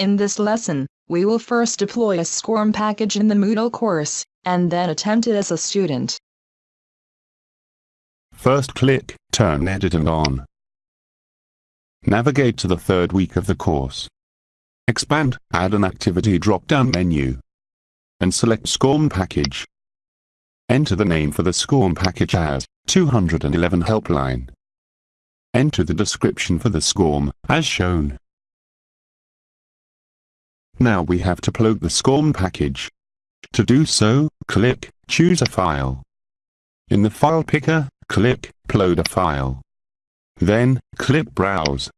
In this lesson, we will first deploy a SCORM package in the Moodle course, and then attempt it as a student. First click Turn Editing on. Navigate to the third week of the course. Expand Add an Activity drop-down menu. And select SCORM package. Enter the name for the SCORM package as 211 Helpline. Enter the description for the SCORM, as shown. Now we have to upload the SCORM package. To do so, click Choose a file. In the file picker, click Upload a file. Then, click Browse.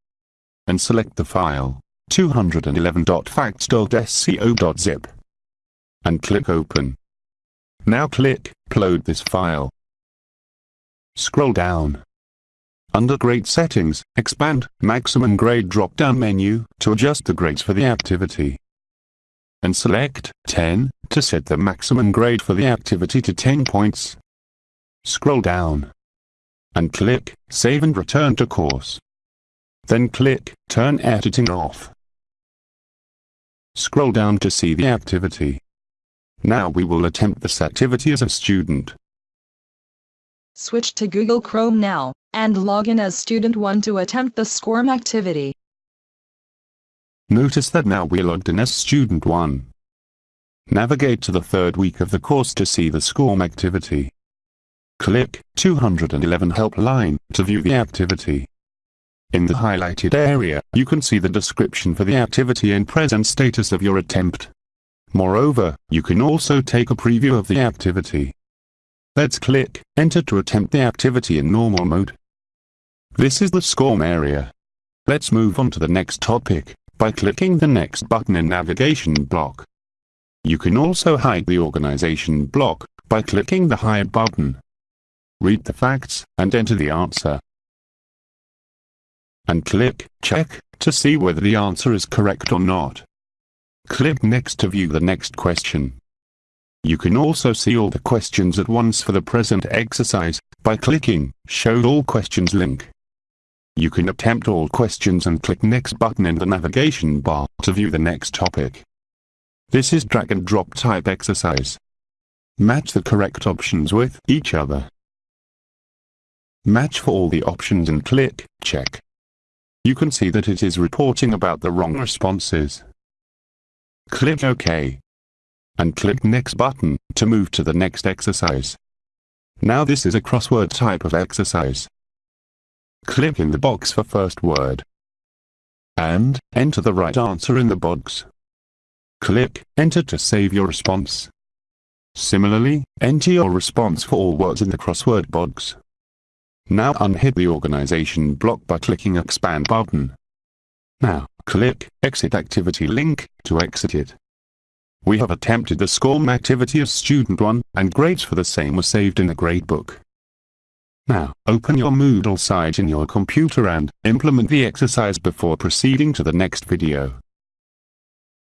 And select the file, 211.facts.sco.zip. And click Open. Now click Upload this file. Scroll down. Under Grade Settings, expand Maximum Grade drop-down menu to adjust the grades for the activity and select 10 to set the maximum grade for the activity to 10 points. Scroll down and click Save and Return to Course. Then click Turn Editing Off. Scroll down to see the activity. Now we will attempt this activity as a student. Switch to Google Chrome now, and log in as Student 1 to attempt the SCORM activity. Notice that now we're logged in as Student 1. Navigate to the third week of the course to see the SCORM activity. Click 211 Helpline to view the activity. In the highlighted area, you can see the description for the activity and present status of your attempt. Moreover, you can also take a preview of the activity. Let's click Enter to attempt the activity in normal mode. This is the SCORM area. Let's move on to the next topic by clicking the next button in navigation block. You can also hide the organization block by clicking the hide button. Read the facts and enter the answer. And click check to see whether the answer is correct or not. Click next to view the next question. You can also see all the questions at once for the present exercise by clicking Show All Questions link. You can attempt all questions and click Next button in the navigation bar to view the next topic. This is drag and drop type exercise. Match the correct options with each other. Match for all the options and click Check. You can see that it is reporting about the wrong responses. Click OK. And click Next button to move to the next exercise. Now this is a crossword type of exercise. Click in the box for first word. And, enter the right answer in the box. Click Enter to save your response. Similarly, enter your response for all words in the crossword box. Now unhit the organization block by clicking Expand button. Now, click Exit Activity link to exit it. We have attempted the SCORM activity as Student 1, and grades for the same were saved in the gradebook. Now, open your Moodle site in your computer and implement the exercise before proceeding to the next video.